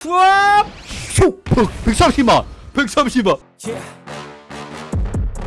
푸압! 슉! 130만! 130만! Yeah.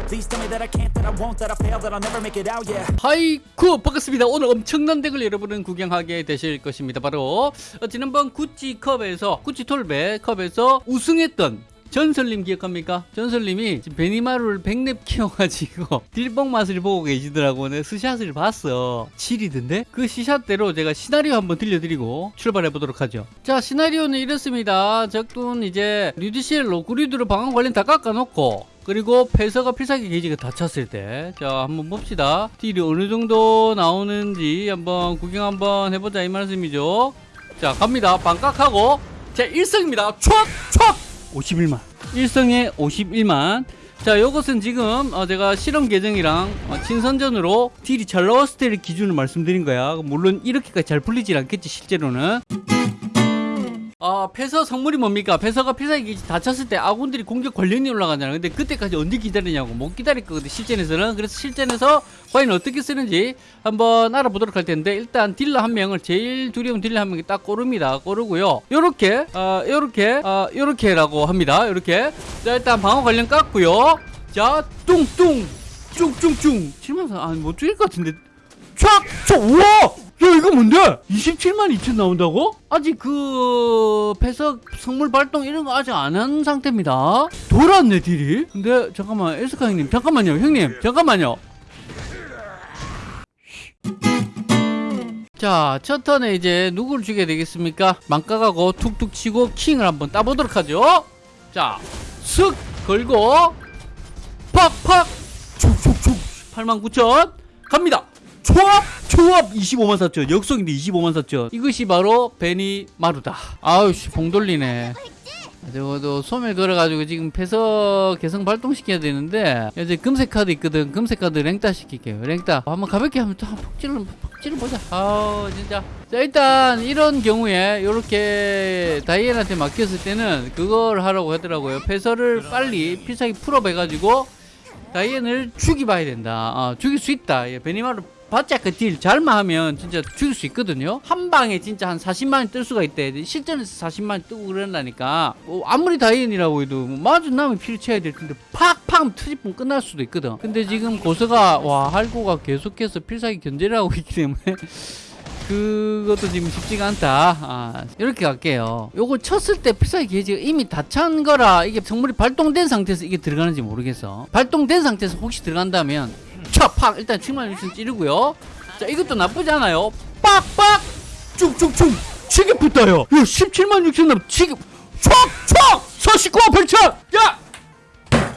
Please tell me that I can't, that I won't, that I fail, that I'll never make it out, yeah. 하이쿠 반갑습니다 오늘 엄청난 덱을 여러분은 구경하게 되실 것입니다 바로 어, 지난번 구찌컵에서 구찌톨베 컵에서 우승했던 전설님 기억합니까? 전설님이 베니마루를 백렙 키워가지고 딜뽕 맛을 보고 계시더라고 내가 스샷을 봤어 7이던데? 그 스샷대로 제가 시나리오 한번 들려드리고 출발해 보도록 하죠 자 시나리오는 이렇습니다 적군 이제 루드시엘 로그리드로 방어 관련 다 깎아놓고 그리고 패서가 필살기 게이지가 다 찼을 때, 자, 한번 봅시다. 딜이 어느 정도 나오는지 한번 구경 한번 해보자, 이 말씀이죠. 자, 갑니다. 반깍하고, 자, 1승입니다. 촥! 촥! 51만. 1승에 51만. 자, 요것은 지금 어, 제가 실험 계정이랑 어, 친선전으로 딜이 잘 나왔을 때를 기준으로 말씀드린 거야. 물론 이렇게까지 잘 풀리질 않겠지, 실제로는. 아, 폐서 성물이 뭡니까? 폐서가 필살기 다쳤을 때 아군들이 공격 관련이 올라가잖아요. 근데 그때까지 언제 기다리냐고 못 기다릴 거거든 실전에서는. 그래서 실전에서 과연 어떻게 쓰는지 한번 알아보도록 할 텐데 일단 딜러 한 명을 제일 두려운 딜러 한 명이 딱 고릅니다. 고르고요. 요렇게 어, 요렇게 어, 요렇게 라고 합니다. 요렇게 자 일단 방어 관련 깠고요. 자 뚱뚱 뚱뚱뚱 7만 4 아니 못 죽일 것 같은데 촥! 촥! 우와! 야 이거 뭔데? 27만 2천 나온다고? 아직 그 폐석 성물 발동 이런 거 아직 안 한 상태입니다 돌았네 딜이 근데 잠깐만 에스카 형님 잠깐만요 형님 잠깐만요 자, 첫 턴에 이제 누구를 죽여야 되겠습니까? 망가가고 툭툭 치고 킹을 한번 따보도록 하죠. 자, 슥 걸고 팍팍 축축축 89,000 갑니다. 초합? 초합 25만 4천. 역속인데 25만 4천. 이것이 바로 베니 마루다. 아우씨 봉 돌리네. 저도 소멸 걸어가지고 지금 폐서 개성 발동시켜야 되는데 이제 금색 카드 있거든. 금색 카드 랭따 시킬게요. 랭따. 한번 가볍게 하면 또 한번 푹 찔러 푹 찔러 보자. 아우 진짜. 자 일단 이런 경우에 이렇게 다이앤한테 맡겼을 때는 그걸 하라고 하더라고요. 패서를 빨리 필살기 full up 해가지고 다이앤을 죽이 봐야 된다. 어, 죽일 수 있다. 예, 베니마루 바짝 그 딜 잘만 하면 진짜 죽일 수 있거든요 한 방에 진짜 한 40만원 뜰 수가 있대 실전에서 40만원 뜨고 그런다니까 뭐 아무리 다이앤이라고 해도 뭐 피를 채야 될 텐데 팍팍 트집분 끝날 수도 있거든 근데 지금 고서가 와 할고가 계속해서 필살기 견제를 하고 있기 때문에 그것도 지금 쉽지가 않다. 아, 이렇게 갈게요. 요걸 쳤을 때 필살기 게이지가 이미 다 찬 거라 이게 성물이 발동된 상태에서 이게 들어가는지 모르겠어. 발동된 상태에서 혹시 들어간다면 촥팍 일단 7만 6천 찌르고요. 자 이것도 나쁘지 않아요. 빡빡 쭉쭉쭉 치게 붙어요. 야 17만 6천 남 치게 촥촥 49만 8천 야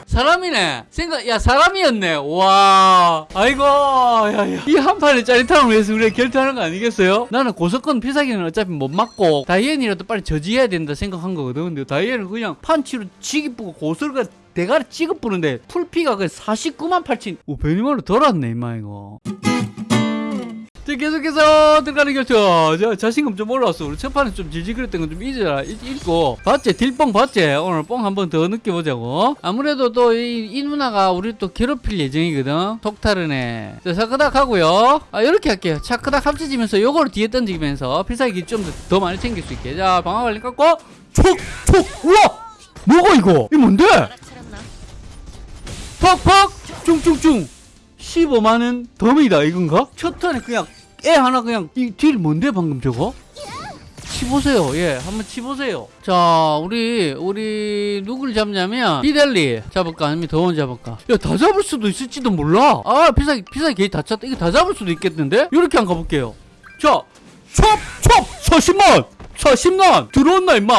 사람이네. 생각, 야, 사람이었네. 와. 아이고, 야, 야. 이 한 판의 짜릿함을 위해서 우리가 결투하는 거 아니겠어요? 나는 고석권 필살기는 어차피 못 맞고, 다이앤이라도 빨리 저지해야 된다 생각한 거거든. 근데 다이앤은 그냥 판치로 치기 뿌고 고설가 대가리 찍어 뿌는데, 풀피가 그 49만 8천. 오, 베니마루 덜었네, 임마, 이거. 자, 계속해서 들어가는 결투. 저 자신감 좀 올라왔어. 우리 첫 판에 좀 질질거렸던 건 좀 잊어라. 잊- 잊고. 봤지? 딜뽕 봤지? 오늘 뽕 한번 더 느껴보자고. 아무래도 또 이 이 누나가 우리 또 괴롭힐 예정이거든. 속타르네. 자, 차크닥 하고요. 아, 이렇게 할게요. 차크닥 합쳐지면서 요거를 뒤에 던지면서 필살기 좀 더 많이 챙길 수 있게. 자, 방어 관리 깎고. 촉! 촉! 우와! 뭐가 이거? 이게 뭔데? 팍팍! 쭝쭝쭝! 15만원 덤이다 이건가? 첫 턴에 그냥 애 하나 그냥 이 딜 뭔데 방금 저거? 치보세요. 예 한번 치보세요. 자 우리 우리 누굴 잡냐면 비델리 잡을까? 아니면 더원 잡을까? 야 다 잡을 수도 있을지도 몰라. 아 피사기 피사기 게이 다 찼다. 이거 다 잡을 수도 있겠는데? 이렇게 한번 가볼게요. 자 첩 첩 40만 40만. 들어온나 임마?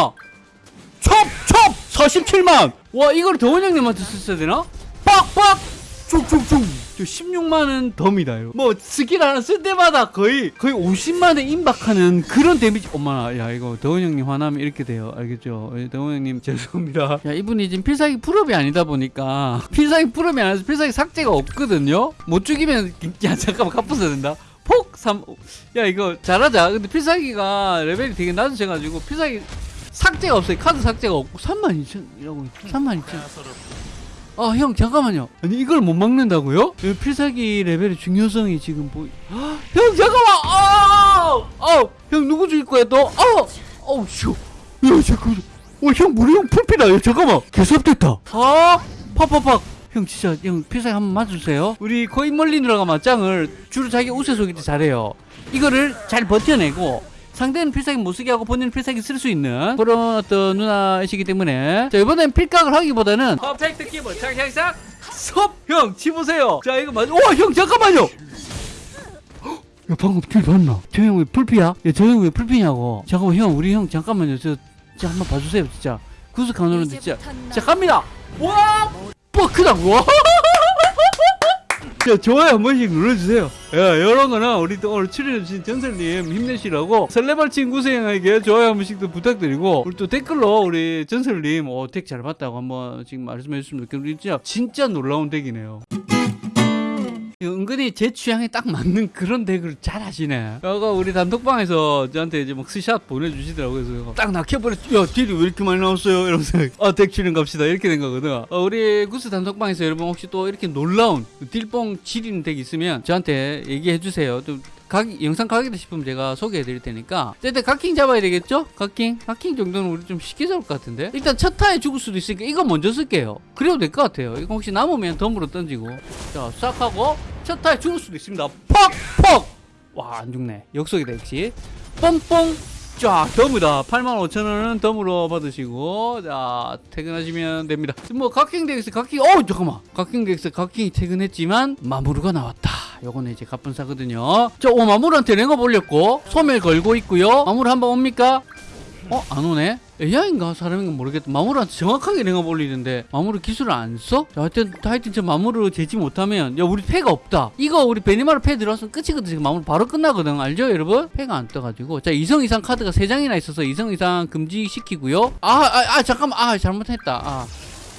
첩 첩 47만. 와 이걸 더원 형님한테 썼어야 되나? 빡빡! 쭉쭉쭉 저 16만원 덤이다 이거. 뭐 스킬 하나 쓸 때마다 거의 거의 50만원 임박하는 그런 데미지. 엄마나 야 이거 더원 형님 화나면 이렇게 돼요. 알겠죠? 예, 더원 형님 죄송합니다. 야 이분이 지금 필살기 full up이 아니다 보니까 필살기 full up이 아니라서 필살기 삭제가 없거든요? 못 죽이면 야 잠깐만 갚아야 된다? 폭! 3. 야 이거 잘하자. 근데 필살기가 레벨이 되게 낮으셔가지고 필살기 삭제가 없어요. 카드 삭제가 없고 32,000이라고 32,000 아 형 잠깐만요. 아니 이걸 못 막는다고요? 이 필살기 레벨의 중요성이 지금 보이 형 잠깐만! 아형 누구 죽일 거야 또? 아우! 어우 슈야 잠깐만. 어형 우리 형 풀피다. 야 잠깐만. 개섭됐다. 아! 팍팍팍. 형 진짜 형 필살기 한번 맞아주세요. 우리 거의 멀리 들어가 맞짱을 주로 자기 우세 때 잘해요. 이거를 잘 버텨내고 상대는 필살기 못 쓰게 하고 본인은 필살기 쓸 수 있는 그런 어떤 누나이시기 때문에. 자 이번엔 필각을 하기보다는 퍼펙트 키보드 착착착 섭형 치보세요. 자 이거 맞아 와형 잠깐만요! 야 방금 길 봤나? 저 형 왜 풀피야? 야저 형 왜 풀피냐고. 잠깐만 형 우리 형 잠깐만요. 저 진짜 한번 봐주세요 진짜. 구스 가노는데 진짜. 자 갑니다! 와! 뻑크다! 와! 자, 좋아요 한 번씩 눌러주세요. 야, 이런 거는 우리 또 오늘 출연해주신 전설님 힘내시라고 설레발 친 구세형에게 좋아요 한 번씩 더 부탁드리고 우리 또 댓글로 우리 전설님 어, 덱잘 봤다고 한번 지금 말씀해 주시면 좋겠는데 진짜 진짜 놀라운 덱이네요. 은근히 제 취향에 딱 맞는 그런 덱을 잘 하시네. 아까 우리 단톡방에서 저한테 이제 막 스샷 보내주시더라고요. 그래서 딱 낚여버렸, 야, 딜이 왜 이렇게 많이 나왔어요? 이러면서, 아, 덱 출연 갑시다. 이렇게 된 거거든. 어, 우리 구스 단톡방에서 여러분 혹시 또 이렇게 놀라운 딜뽕 지리는 덱 있으면 저한테 얘기해 주세요. 또 각, 영상 가겠다 싶으면 제가 소개해 드릴 테니까. 일단 각킹 잡아야 되겠죠? 각킹? 각킹 정도는 우리 좀 쉽게 잡을 것 같은데? 일단 첫 타에 죽을 수도 있으니까 이거 먼저 쓸게요. 그래도 될 것 같아요. 이거 혹시 남으면 덤으로 던지고. 자, 싹 하고, 첫 타에 죽을 수도 있습니다. 퍽! 퍽! 와, 안 죽네. 역속이다, 역시. 뽕뽕! 쫙, 덤이다. 85,000원은 덤으로 받으시고, 자, 퇴근하시면 됩니다. 뭐, 각킹 덱스, 각킹, 어 잠깐만. 각킹 덱스, 각킹이 퇴근했지만, 마무르가 나왔다. 요거는 이제 갑분사거든요. 자, 오, 마무르한테 랭업 올렸고, 소멸 걸고 있고요. 마무르 한번 옵니까? 어? 안 오네? AI인가 사람인가 모르겠다. 마무르한테 정확하게 랭업 올리는데 마무르 기술을 안 써? 자, 하여튼, 하여튼 저 마무르 제지 못하면 야 우리 패가 없다. 이거 우리 베니마르 패 들어왔으면 끝이거든. 지금 마무르 바로 끝나거든. 알죠 여러분? 패가 안 떠가지고 자 2성 이상 카드가 3장이나 있어서 2성 이상 금지시키고요. 아, 아, 아 잠깐만. 아 잘못했다. 아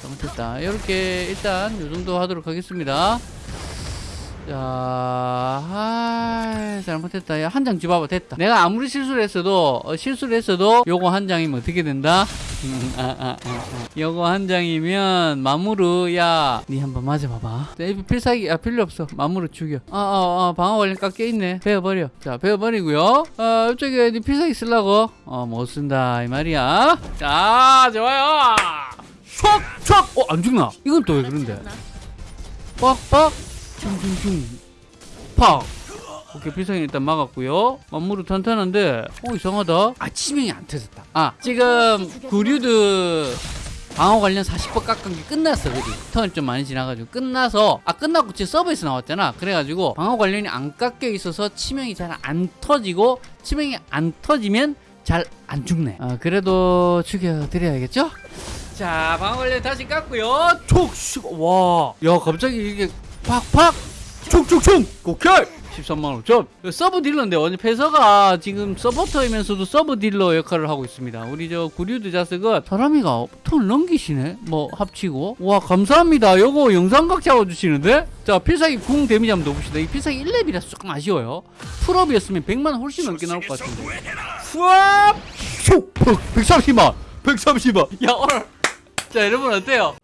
잘못했다. 이렇게 일단 요 정도 하도록 하겠습니다. 자, 아, 잘못했다. 야, 한 장 집어봐. 됐다. 내가 아무리 실수를 했어도, 어, 실수를 했어도, 요거 한 장이면 어떻게 된다? 음, 아, 아, 아, 아. 요거 한 장이면, 마무르, 야, 니 한번 맞아봐봐. 자, 이 필살기, 아, 필요 없어. 마무르 죽여. 아, 아, 아, 방어 관련 깎여있네. 베어버려. 자, 베어버리고요. 어, 이쪽에 니 필살기 쓰려고? 어, 못 쓴다. 이 말이야. 자, 좋아요. 촉! 촉! 어, 안 죽나? 이건 또 왜 그런데? 빡빡! 슝슝슝 팍 오케이 필살기 일단 막았고요. 만무르 탄탄한데 어 이상하다. 아 치명이 안 터졌다. 아 지금 구류드 방어 관련 40% 깎은 게 끝났어 그지? 턴좀 많이 지나가지고. 끝나서 아 끝나고 지금 서버에서 나왔잖아. 그래가지고 방어 관련이 안 깎여 있어서 치명이 잘 안 터지고 치명이 안 터지면 잘 안 죽네. 아 그래도 죽여드려야겠죠? 자 방어 관련 다시 깎고요. 촉 와 야 갑자기 이게 팍팍. 총총총. 오케이 13만 5천. sub 딜러인데 완전 패서가 지금 서포터이면서도 sub 딜러 역할을 하고 있습니다. 우리 저 구류드 자석은 사람이가 턴 넘기시네. 뭐 합치고. 와 감사합니다. 요거 영상각 잡아주시는데? 자 필살기 궁 데미지 한번 넣어봅시다. 이 필살기 1렙이라서 조금 아쉬워요. full up이었으면 100만 훨씬 넘게 나올 것 같은데. 후압 슉 130만. 130만. 야 오늘. 자 여러분 어때요?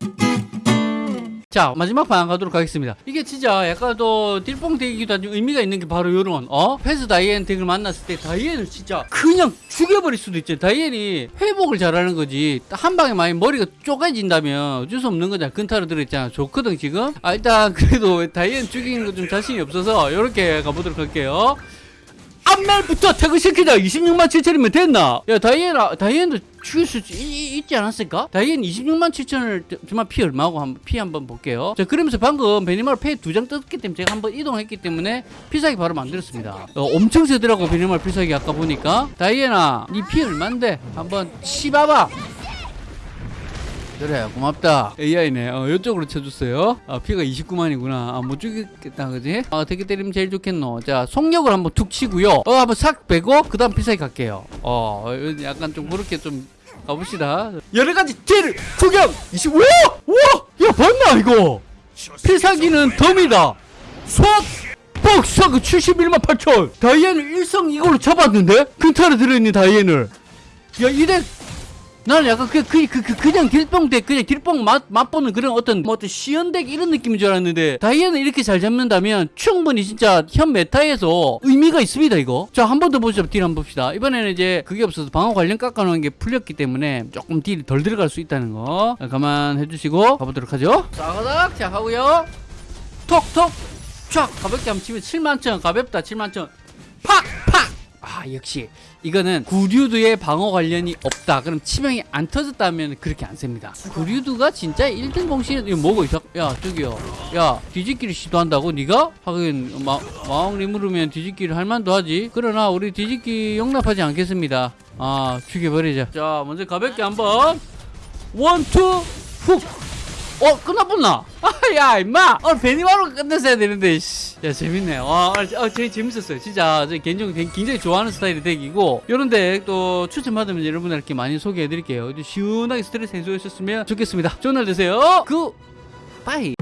자 마지막 판 가도록 하겠습니다. 이게 진짜 약간 또 딜뽕 덱이기도 하지만 의미가 있는 게 바로 요런 어? 패서 다이앤 덱을 만났을 때 다이앤을 진짜 그냥 죽여버릴 수도 있죠 다이앤이 회복을 잘하는 거지. 한 방에 많이 머리가 쪼개진다면 어쩔 수 없는 거잖아 근타로 들어있잖아. 좋거든 지금? 아 일단 그래도 다이앤 죽이는 거 좀 자신이 없어서 요렇게 가보도록 할게요 앞날부터 퇴근시키자 26만 7천이면 됐나? 야 다이앤 아, 다이앤도 죽일 수 있지 않았을까? 다이앤 26만 7천을 정말 피 얼마고 한번 피 한번 볼게요. 자 그러면서 방금 베니마르 패이 두 장 떴기 때문에 제가 한번 이동했기 때문에 필살기 바로 만들었습니다. 어, 엄청 세더라고 베니마르 필살기 아까 보니까 다이앤아 니 피 얼만데 한번 치봐봐. 그래 고맙다. AI네. 어 이쪽으로 쳐줬어요. 아 피가 29만이구나. 아 못 죽겠다 그지? 아 어떻게 때리면 제일 좋겠노. 자 속력을 한번 툭 치고요. 어 한번 싹 빼고 그 다음 필살기 갈게요. 어 약간 좀 그렇게 좀 가봅시다. 여러 가지 딜 구경! 25 우와 우와 야 봤나 이거? 필살기는 덤이다. 쏙 뻑사그 71만 8천! 다이앤을 일성 이걸로 잡았는데? 근타로 들어있는 다이앤을. 야 이대 나는 약간 그, 그, 그, 그 그냥 덱 그냥 딜뽕 맛, 맛보는 그런 어떤 뭐 어떤 시연 덱 이런 느낌인 줄 알았는데 다이애는 이렇게 잘 잡는다면 충분히 진짜 현 메타에서 의미가 있습니다 이거. 자 한 번 더 보죠. 딜 한번 봅시다. 이번에는 이제 그게 없어서 방어 관련 깎아놓은 게 풀렸기 때문에 조금 딜이 덜 들어갈 수 있다는 거. 자, 감안해 주시고 가보도록 하죠. 싸가닥. 자 하고요. 톡톡. 촥. 가볍게 한번 치면 7만천 가볍다. 7만천. 팍 팍 아 역시 이거는 구류드의 방어 관련이 없다. 그럼 치명이 안 터졌다면 그렇게 안 셉니다. 구류드가 진짜 1등 공신은 이거 뭐고 있어 야 저기요. 야 뒤집기를 시도한다고 네가? 하긴 마, 마왕 리무르면 뒤집기를 할 만도 하지. 그러나 우리 뒤집기 용납하지 않겠습니다. 아 죽여버리자. 자 먼저 가볍게 한번. 원투 훅 어 끝나본나? 야 임마. 어 베니바로 끝냈어야 되는데 씨. 야 재밌네. 와 어, 되게 재밌었어요. 진짜. 저 개인적으로 굉장히 좋아하는 스타일의 덱이고. 이런 덱또 추천받으면 여러분들께 많이 소개해 드릴게요. 시원하게 스트레스 해소하셨으면 좋겠습니다. 좋은 날 되세요. 그 빠이